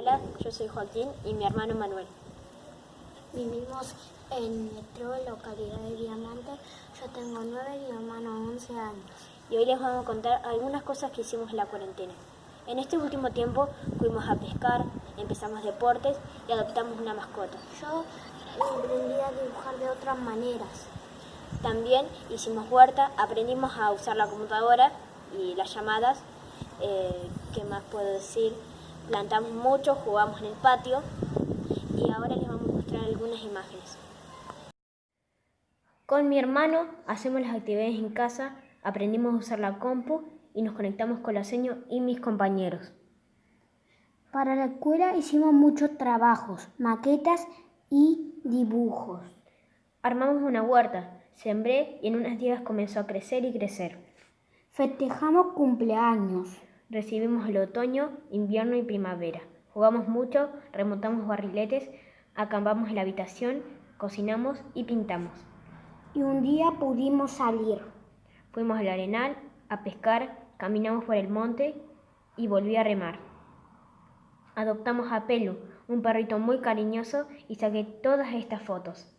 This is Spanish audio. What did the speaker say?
Hola, yo soy Joaquín y mi hermano Manuel. Vivimos en Metro, localidad de Diamante. Yo tengo 9 y mi hermano 11 años. Y hoy les vamos a contar algunas cosas que hicimos en la cuarentena. En este último tiempo fuimos a pescar, empezamos deportes y adoptamos una mascota. Yo aprendí a dibujar de otras maneras. También hicimos huerta, aprendimos a usar la computadora y las llamadas. Eh, ¿Qué más puedo decir? Plantamos mucho, jugamos en el patio y ahora les vamos a mostrar algunas imágenes. Con mi hermano hacemos las actividades en casa, aprendimos a usar la compu y nos conectamos con la seño y mis compañeros. Para la escuela hicimos muchos trabajos, maquetas y dibujos. Armamos una huerta, sembré y en unas días comenzó a crecer y crecer. Festejamos cumpleaños. Recibimos el otoño, invierno y primavera. Jugamos mucho, remontamos barriletes, acampamos en la habitación, cocinamos y pintamos. Y un día pudimos salir. Fuimos al arenal a pescar, caminamos por el monte y volví a remar. Adoptamos a Pelu, un perrito muy cariñoso, y saqué todas estas fotos.